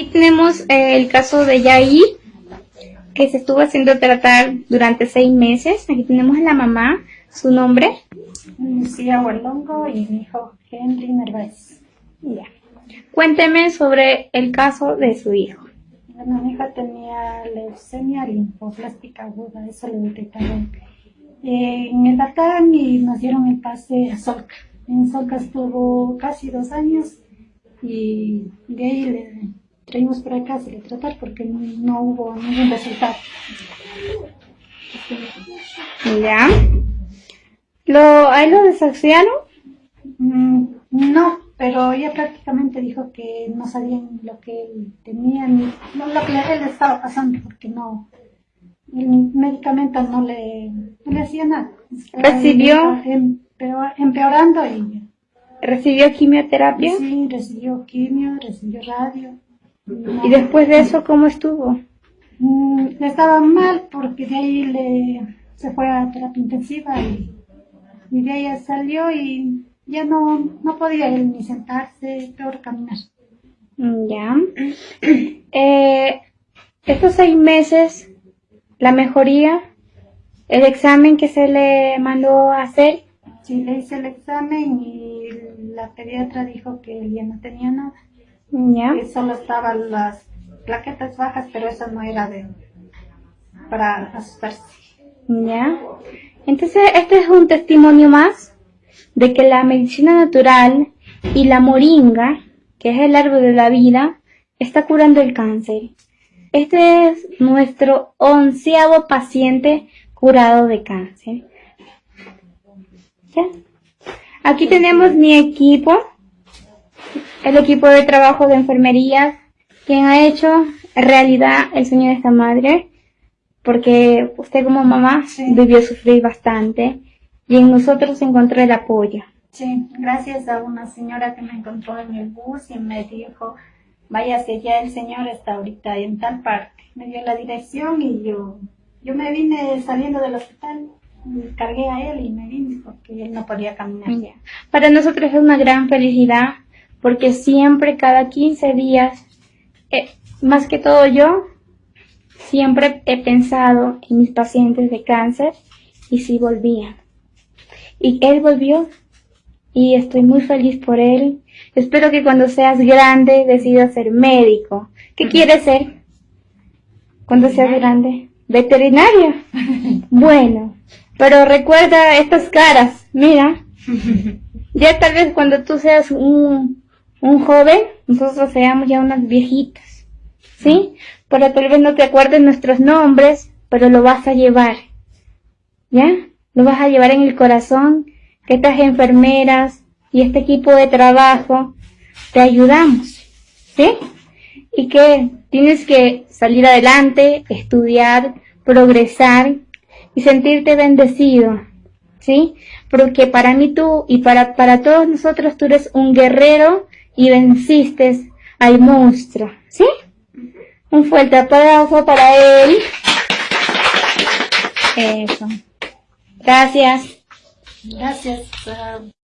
Aquí tenemos eh, el caso de Yair, que se estuvo haciendo tratar durante seis meses. Aquí tenemos a la mamá, su nombre. Lucía Huerlongo y mi hijo Henry Narváez. Ya. Cuénteme sobre el caso de su hijo. Bueno, mi hija tenía leucemia linfoblástica aguda, eso le detectaron en el Batán y nos dieron el pase a Solca. En Solca estuvo casi dos años y de ahí traímos para acá a le tratar porque no hubo ningún resultado. ¿Ya? ¿Lo, ¿A él lo desahuciaron? Mm, no, pero ella prácticamente dijo que no sabían lo que él tenía, ni lo que él estaba pasando, porque no, el medicamento no le, no le hacía nada. ¿Recibió? empeorando y... ¿Recibió quimioterapia? Sí, recibió quimio, recibió radio. ¿Y después de eso cómo estuvo? Mm, estaba mal porque de ahí le, se fue a terapia intensiva y, y de ahí salió y ya no, no podía él ni sentarse, peor caminar. Mm, ya. Eh, estos seis meses, la mejoría, el examen que se le mandó a hacer. Sí, le hice el examen y la pediatra dijo que él ya no tenía nada. Ya. Que solo estaban las plaquetas bajas, pero eso no era de para asustarse. Ya. Entonces, este es un testimonio más de que la medicina natural y la moringa, que es el árbol de la vida, está curando el cáncer. Este es nuestro onceavo paciente curado de cáncer. ¿Ya? Aquí tenemos mi equipo, el equipo de trabajo de enfermería, quien ha hecho realidad el sueño de esta madre, porque usted como mamá debió sufrir bastante y en nosotros encontró el apoyo. Sí, gracias a una señora que me encontró en el bus y me dijo, váyase ya, el señor está ahorita en tal parte. Me dio la dirección y yo, yo me vine saliendo del hospital, cargué a él y me vine porque él no podía caminar. Ya. Para nosotros es una gran felicidad porque siempre, cada 15 días, eh, más que todo yo, siempre he pensado en mis pacientes de cáncer y si volvían. Y él volvió y estoy muy feliz por él. Espero que cuando seas grande decidas ser médico. ¿Qué quieres ser? Cuando seas grande. Veterinario. Bueno, pero recuerda estas caras. Mira. Ya tal vez cuando tú seas un, un joven, nosotros seamos ya unas viejitas. ¿Sí? Pero tal vez no te acuerdes nuestros nombres, pero lo vas a llevar. ¿Ya? Lo vas a llevar en el corazón, que estas enfermeras y este equipo de trabajo te ayudamos, ¿sí? Y que tienes que salir adelante, estudiar, progresar y sentirte bendecido, ¿sí? Porque para mí tú y para, para todos nosotros tú eres un guerrero y venciste al monstruo, ¿sí? Un fuerte aplauso para él. Eso. Gracias. Gracias.